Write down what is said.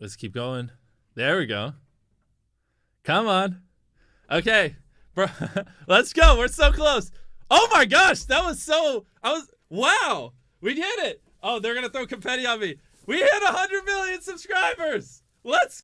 Let's keep going. There we go. Come on. Okay. Bro, let's go. We're so close. Oh my gosh, that was so I was wow. We did it. Oh, they're going to throw confetti on me. We hit 100 million subscribers. Let's